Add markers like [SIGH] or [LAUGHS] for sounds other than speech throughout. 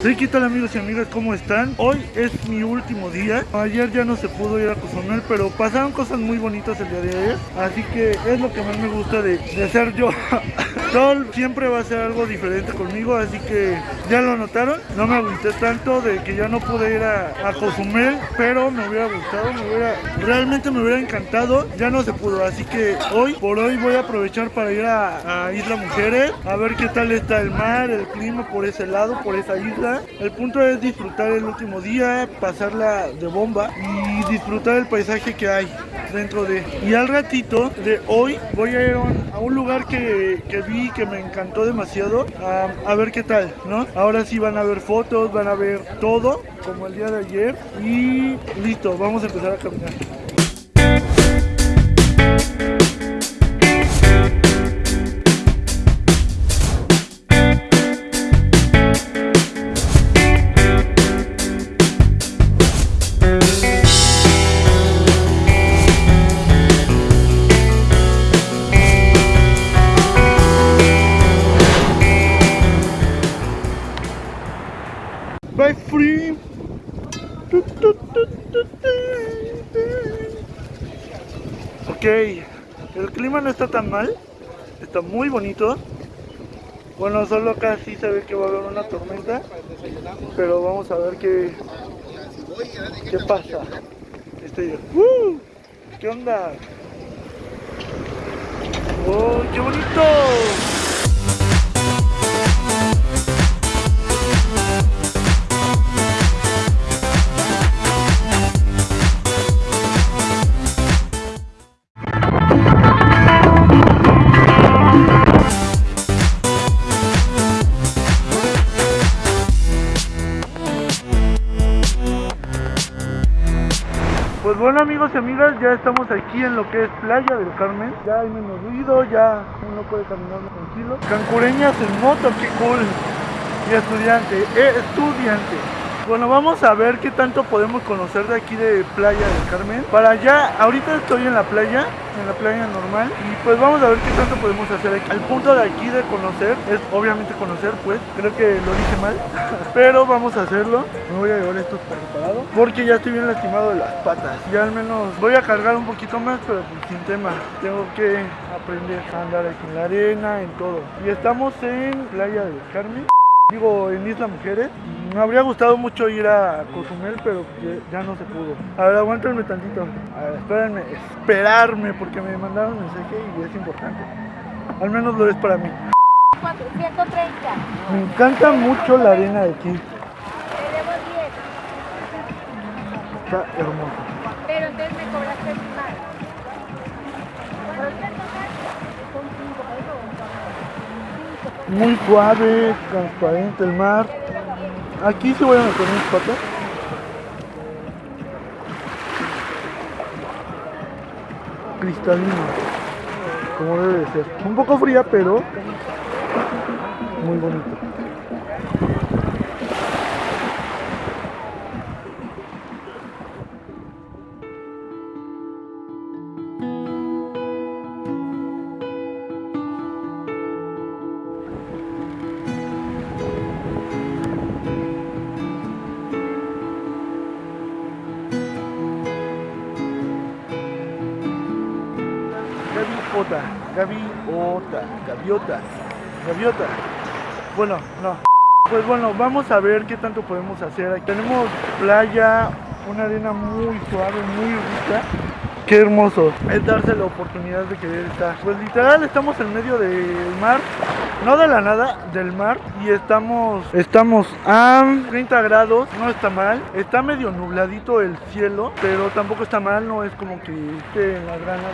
Hey, ¿qué tal amigos y amigas? ¿Cómo están? Hoy es mi último día. Ayer ya no se pudo ir a Cozumel, pero pasaron cosas muy bonitas el día de ayer. Así que es lo que más me gusta de, de ser yo. [LAUGHS] Sol siempre va a ser algo diferente conmigo, así que ya lo notaron. No me agüité tanto de que ya no pude ir a, a Cozumel, pero me hubiera gustado, me hubiera, realmente me hubiera encantado. Ya no se pudo, así que hoy, por hoy voy a aprovechar para ir a, a Isla Mujeres, a ver qué tal está el mar, el clima por ese lado, por esa isla. El punto es disfrutar el último día, pasarla de bomba y disfrutar el paisaje que hay dentro de. Y al ratito de hoy voy a ir a un, lugar que, que vi que me encantó demasiado, a ver qué tal, ¿no? Ahora sí van a ver fotos, van a ver todo, como el día de ayer. Y listo, vamos a empezar a caminar. Muy bonito. Bueno, solo acá sí se ve que va a haber una tormenta, pero vamos a ver qué, qué pasa. Este, ¡uh! ¿Qué onda? ¡Oh, qué bonito! Pues bueno amigos y amigas, ya estamos aquí en lo que es Playa del Carmen. Ya hay menos ruido, ya uno puede caminar más tranquilo. Cancureñas en moto, qué cool. Y estudiante, eh, estudiante. Bueno, vamos a ver qué tanto podemos conocer de aquí de Playa del Carmen. Para allá, ahorita estoy en la playa, en la playa normal. Y pues vamos a ver qué tanto podemos hacer aquí. El punto de aquí de conocer es obviamente conocer, pues. Creo que lo dije mal. [LAUGHS] Pero vamos a hacerlo. Me voy a llevar esto preparado. Porque ya estoy bien lastimado de las patas. Ya al menos voy a cargar un poquito más, pero pues sin tema. Tengo que aprender a andar aquí en la arena, en todo. Y estamos en Playa del Carmen. Digo, en Isla Mujeres. Me habría gustado mucho ir a Cozumel, pero ya, no se pudo. A ver, aguántenme tantito. A ver, espérenme, esperarme, porque me mandaron un mensaje y es importante. Al menos lo es para mí. 430. Me encanta mucho la arena de aquí. Tenemos 10. Está hermoso. Pero entonces me cobraste más. Muy suave, transparente el mar. Aquí se voy a meter mis patas. Cristalino, como debe de ser. Un poco fría, pero muy bonito. Gaviota, gaviota, gaviota. Bueno, no. Pues bueno, vamos a ver qué tanto podemos hacer. Aquí tenemos playa, una arena muy suave, muy rica. Qué hermoso es darse la oportunidad de querer estar. Pues literal estamos en medio del mar, no de la nada, del mar. Y estamos, estamos a 30 grados, no está mal. Está medio nubladito el cielo, pero tampoco está mal, no es como que esté en las ganas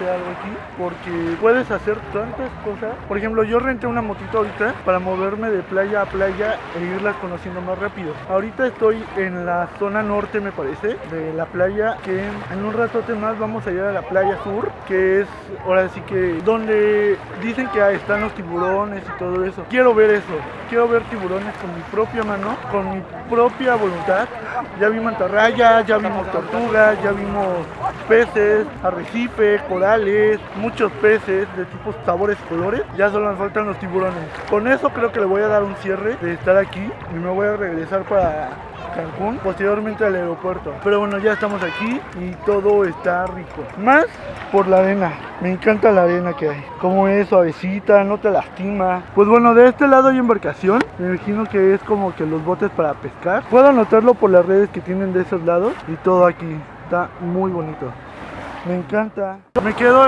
de algo aquí. Porque puedes hacer tantas cosas. Por ejemplo, yo renté una motito ahorita para moverme de playa a playa e irlas conociendo más rápido. Ahorita estoy en la zona norte, me parece, de la playa, que en un ratote más vamos a ir a la playa sur, que es ahora sí que donde dicen que están los tiburones y todo eso. Quiero ver eso, quiero ver tiburones con mi propia mano, con mi propia voluntad. Ya vi mantarrayas, ya vimos tortugas, ya vimos peces, arrecife, corales, muchos peces de tipos sabores colores. Ya solo nos faltan los tiburones. Con eso creo que le voy a dar un cierre de estar aquí y me voy a regresar para Cancún, posteriormente al aeropuerto. Pero bueno, ya estamos aquí y todo está rico. Más por la arena. Me encanta la arena que hay. Como es suavecita, no te lastima. Pues bueno, de este lado hay embarcación. Me imagino que es como que los botes para pescar. Puedo notarlo por las redes que tienen de esos lados. Y todo aquí. Está muy bonito. Me encanta. Me quedo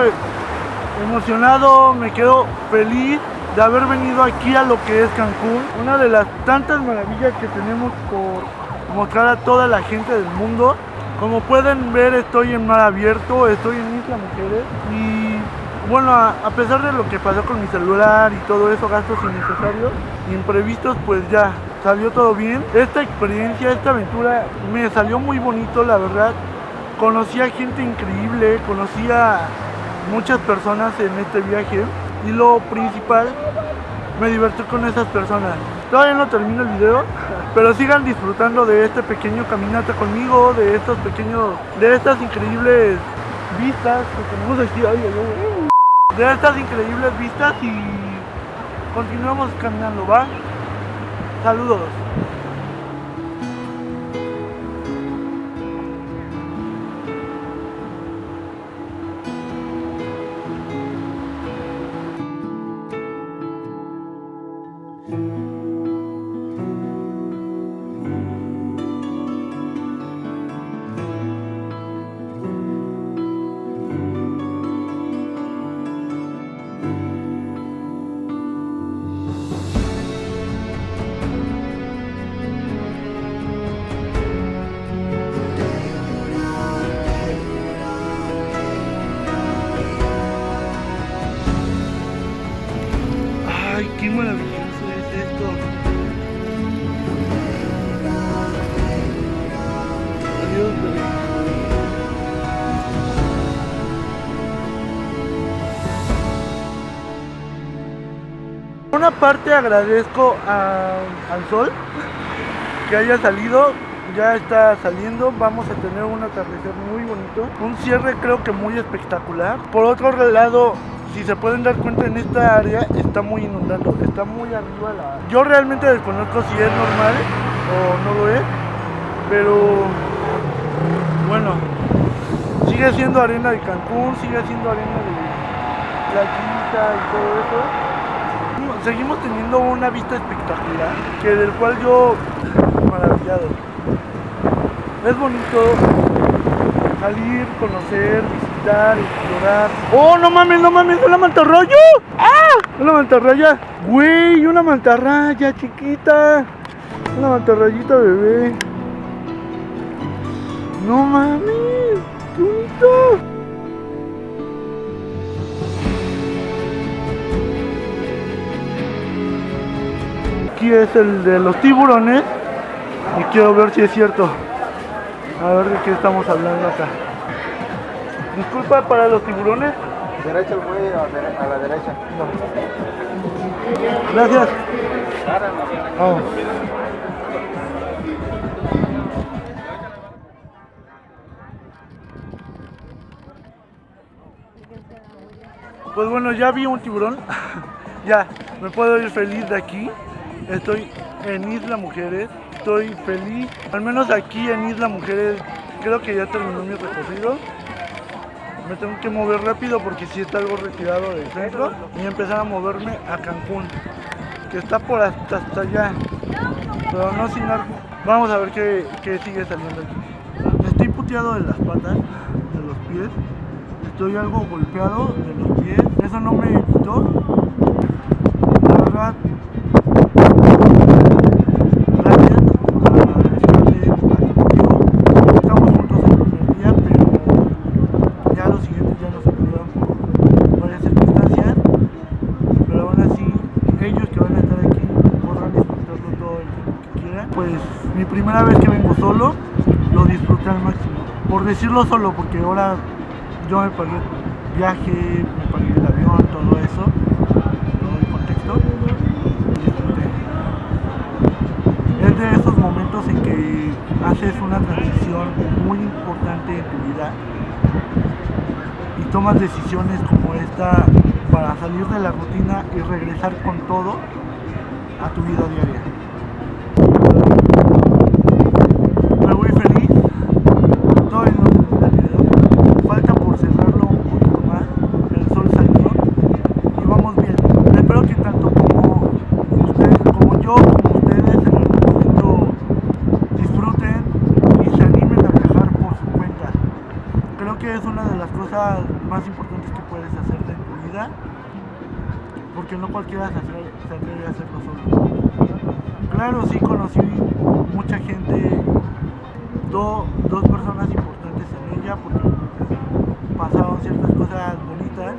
emocionado, me quedo feliz de haber venido aquí a lo que es Cancún. Una de las tantas maravillas que tenemos por mostrar a toda la gente del mundo. Como pueden ver estoy en mar abierto, estoy en Isla Mujeres y bueno, a, pesar de lo que pasó con mi celular y todo eso, gastos innecesarios, imprevistos, pues ya salió todo bien. Esta experiencia, esta aventura me salió muy bonito, la verdad. Conocí a gente increíble, conocí a muchas personas en este viaje y lo principal, me divertí con esas personas. Todavía no termino el video, pero sigan disfrutando de este pequeño caminata conmigo, de estos pequeños, de estas increíbles vistas que tenemos aquí. Ay, ay. De estas increíbles vistas y continuamos caminando, ¿va? Saludos. Bebé. Una parte agradezco al sol que haya salido, ya está saliendo, vamos a tener un atardecer muy bonito, un cierre creo que muy espectacular. Por otro lado, si se pueden dar cuenta en esta área está muy inundado, está muy arriba la... Yo realmente desconozco si es normal o no lo es, pero bueno, sigue siendo arena de Cancún, sigue siendo arena de playita y todo eso seguimos teniendo una vista espectacular, que del cual yo maravillado. Es bonito salir, conocer, visitar, ¡Oh, no mames, no mames! ¡Una mantarraya! ¡Ah! Una mantarraya. Güey, una mantarraya chiquita. Una mantarrayita bebé. No mames, qué. Aquí es el de los tiburones y quiero ver si es cierto. A ver de qué estamos hablando acá. Disculpa para los tiburones. Derecha el güey a, la derecha. Gracias. Vamos. Pues bueno, ya vi un tiburón. [LAUGHS] ya, me puedo ir feliz de aquí. Estoy en Isla Mujeres. Estoy feliz. Al menos aquí en Isla Mujeres creo que ya terminó mi recorrido. Me tengo que mover rápido porque si está algo retirado del centro y empezar a moverme a Cancún, que está por hasta, allá. Pero no sin ar- Vamos a ver qué, qué sigue saliendo aquí. Estoy puteado de las patas, de los pies. Estoy algo golpeado de los pies. Eso no me quitó. La verdad. Gracias a Scarlett, a contigo. Estamos juntos el primer día, pero ya los siguientes ya nos perdieron por varias circunstancias. Pero aún así, ellos que van a estar aquí podrán disfrutarlo todo el tiempo que quieran. Pues mi primera vez que vengo solo, lo disfruté al máximo. Por decirlo solo, porque ahora yo me pagué viaje, me pagué el avión, todo eso, todo el contexto. disfruté. Es de esos momentos en que haces una transición muy importante en tu vida y tomas decisiones como esta para salir de la rutina y regresar con todo a tu vida diaria. Me voy feliz, todavía no termina el video, falta por cerrarlo un poquito más, el sol salió y vamos bien. Espero que tanto como ustedes, como yo, como ustedes en algún momento disfruten y se animen a viajar por su cuenta. Creo que es una de las cosas más importantes que puedes hacer de tu vida, se atreve a hacerlo solo. Claro, sí conocí mucha gente, do- dos personas importantes en ella, porque pasaron ciertas cosas bonitas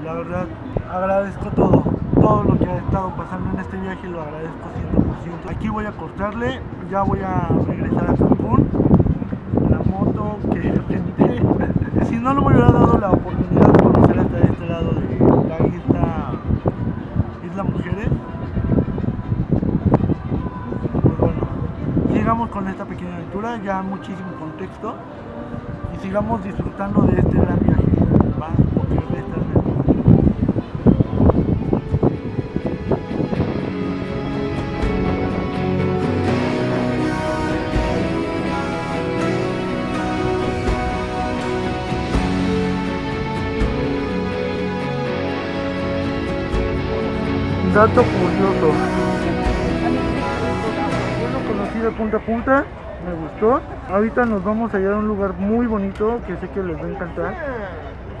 y la verdad agradezco todo, todo lo que ha estado pasando en este viaje lo agradezco 100%. Aquí voy a cortarle, ya voy a regresar a Cancún, la moto que [LAUGHS] renté. Si no, no hubiera dado la oportunidad con esta pequeña aventura, ya muchísimo contexto y sigamos disfrutando de este gran viaje. ¿va? Dato curioso. De punta a punta, me gustó. Ahorita nos vamos a ir a un lugar muy bonito que sé que les va a encantar.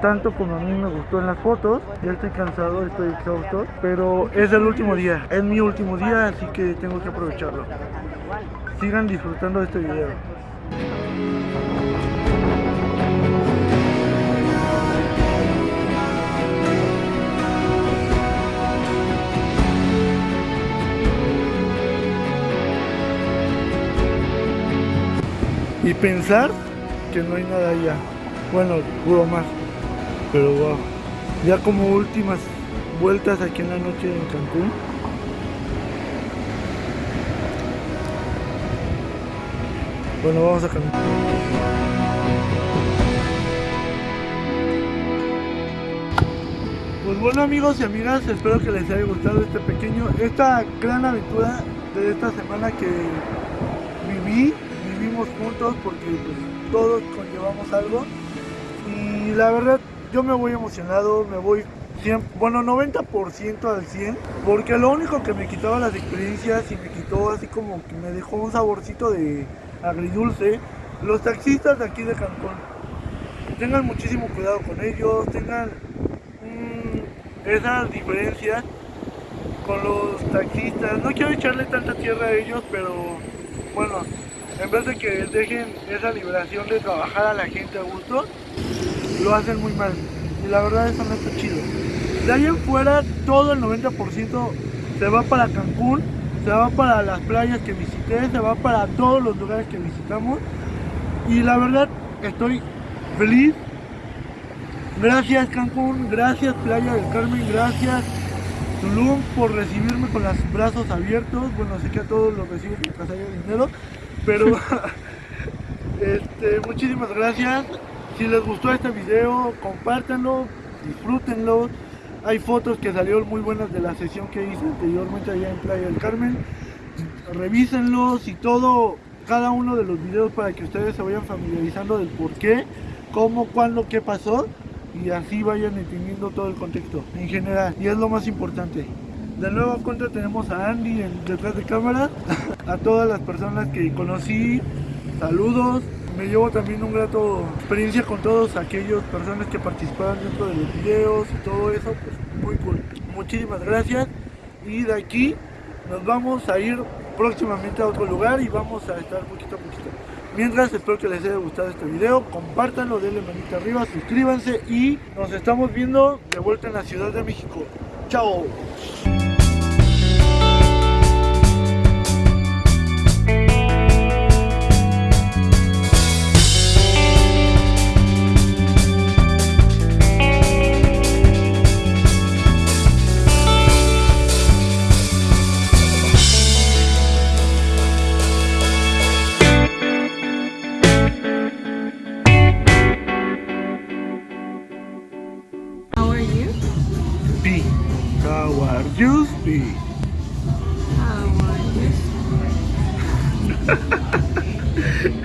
Tanto como a mí me gustó en las fotos. Ya estoy cansado, estoy exhausto. Pero es el último día, es mi último día, así que tengo que aprovecharlo. Sigan disfrutando de este video. Y pensar que no hay nada allá. Bueno, juro más. Pero wow. Ya como últimas vueltas aquí en la noche en Cancún. Bueno, vamos a Cancún. Pues bueno amigos y amigas, espero que les haya gustado este pequeño, esta gran aventura de esta semana que viví, juntos porque pues, todos conllevamos algo. Y la verdad yo me voy emocionado, me voy 100, bueno 90% al 100 porque lo único que me quitaba las experiencias y me quitó así como que me dejó un saborcito de agridulce los taxistas de aquí de Cancún. Tengan muchísimo cuidado con ellos tengan mm, esas diferencias con los taxistas. No quiero echarle tanta tierra a ellos pero bueno en vez de que dejen esa liberación de trabajar a la gente a gusto, lo hacen muy mal. Y la verdad eso no está chido. De ahí en fuera, todo el 90% se va para Cancún, se va para las playas que visité, se va para todos los lugares que visitamos. Y la verdad estoy feliz. Gracias Cancún, gracias Playa del Carmen, gracias Tulum por recibirme con los brazos abiertos. Bueno, sé que a todos los reciben mientras haya dinero, pero [LAUGHS] este, muchísimas gracias. Si les gustó este video, compártanlo, disfrútenlo. Hay fotos que salieron muy buenas de la sesión que hice anteriormente allá en Playa del Carmen. Revísenlos y todo, cada uno de los videos para que ustedes se vayan familiarizando del por qué, cómo, cuándo, qué pasó y así vayan entendiendo todo el contexto en general. Y es lo más importante. De nueva cuenta tenemos a Andy detrás de cámara, a todas las personas que conocí, saludos. Me llevo también un grato experiencia con todos aquellos personas que participaron dentro de los videos y todo eso, pues muy cool. Muchísimas gracias y de aquí nos vamos a ir próximamente a otro lugar y vamos a estar poquito a poquito. Mientras, espero que les haya gustado este video, compártanlo, denle manita arriba, suscríbanse y nos estamos viendo de vuelta en la Ciudad de México. ¡Chao! be? How are you be? How are you?